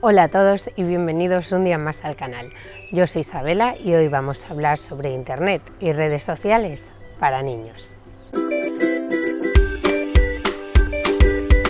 Hola a todos y bienvenidos un día más al canal. Yo soy Isabela y hoy vamos a hablar sobre Internet y redes sociales para niños.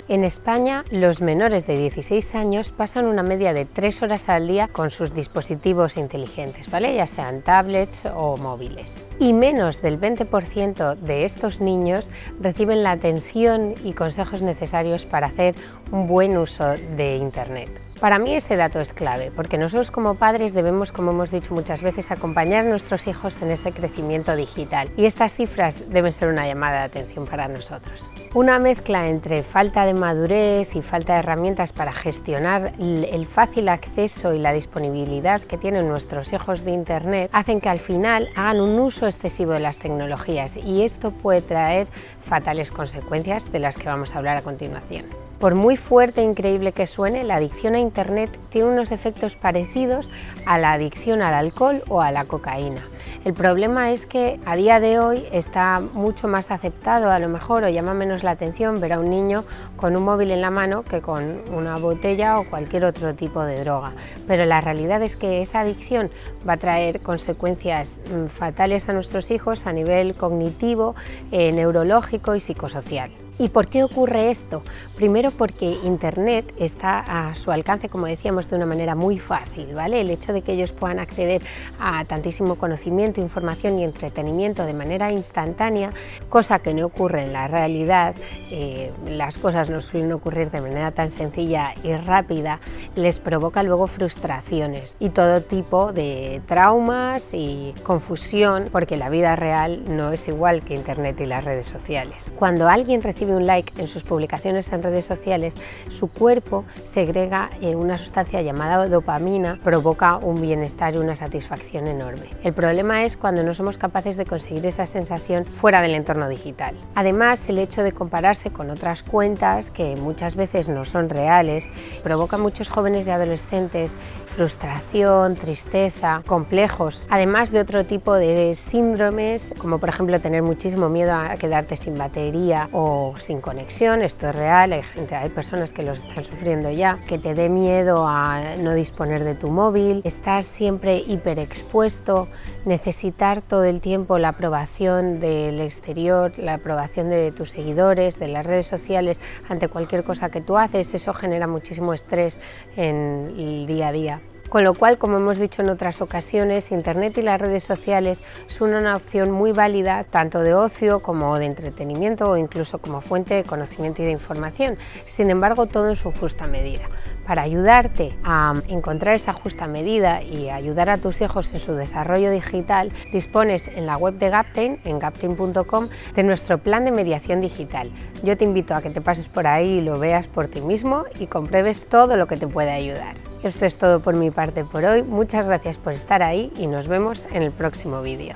En España, los menores de 16 años pasan una media de 3 horas al día con sus dispositivos inteligentes, ¿vale? ya sean tablets o móviles. Y menos del 20% de estos niños reciben la atención y consejos necesarios para hacer un buen uso de Internet. Para mí ese dato es clave, porque nosotros como padres debemos, como hemos dicho muchas veces, acompañar a nuestros hijos en este crecimiento digital y estas cifras deben ser una llamada de atención para nosotros. Una mezcla entre falta de madurez y falta de herramientas para gestionar el fácil acceso y la disponibilidad que tienen nuestros hijos de Internet hacen que al final hagan un uso excesivo de las tecnologías y esto puede traer fatales consecuencias de las que vamos a hablar a continuación. Por muy fuerte e increíble que suene, la adicción a Internet tiene unos efectos parecidos a la adicción al alcohol o a la cocaína. El problema es que a día de hoy está mucho más aceptado a lo mejor o llama menos la atención ver a un niño con un móvil en la mano que con una botella o cualquier otro tipo de droga. Pero la realidad es que esa adicción va a traer consecuencias mm, fatales a nuestros hijos a nivel cognitivo, eh, neurológico y psicosocial. ¿Y por qué ocurre esto? Primero porque Internet está a su alcance, como decíamos, de una manera muy fácil. ¿vale? El hecho de que ellos puedan acceder a tantísimo conocimiento, información y entretenimiento de manera instantánea, cosa que no ocurre en la realidad, eh, las cosas no suelen ocurrir de manera tan sencilla y rápida, les provoca luego frustraciones y todo tipo de traumas y confusión, porque la vida real no es igual que Internet y las redes sociales. Cuando alguien recibe un like en sus publicaciones en redes sociales, su cuerpo segrega eh, una sustancia llamada dopamina, provoca un bienestar y una satisfacción enorme. El problema es cuando no somos capaces de conseguir esa sensación fuera del entorno digital. Además, el hecho de compararse con otras cuentas que muchas veces no son reales, provoca a muchos jóvenes y adolescentes frustración, tristeza, complejos, además de otro tipo de síndromes, como por ejemplo tener muchísimo miedo a quedarte sin batería o sin conexión, esto es real, hay, gente, hay personas que los están sufriendo ya, que te dé miedo a no disponer de tu móvil, estar siempre hiperexpuesto, necesitar todo el tiempo la aprobación del exterior, la aprobación de tus seguidores, de las redes sociales, ante cualquier cosa que tú haces, eso genera muchísimo estrés en el día a día. Con lo cual, como hemos dicho en otras ocasiones, Internet y las redes sociales son una opción muy válida tanto de ocio como de entretenimiento o incluso como fuente de conocimiento y de información. Sin embargo, todo en su justa medida. Para ayudarte a encontrar esa justa medida y ayudar a tus hijos en su desarrollo digital, dispones en la web de Gaptain, en gaptain.com, de nuestro plan de mediación digital. Yo te invito a que te pases por ahí y lo veas por ti mismo y compruebes todo lo que te puede ayudar. Esto es todo por mi parte por hoy, muchas gracias por estar ahí y nos vemos en el próximo vídeo.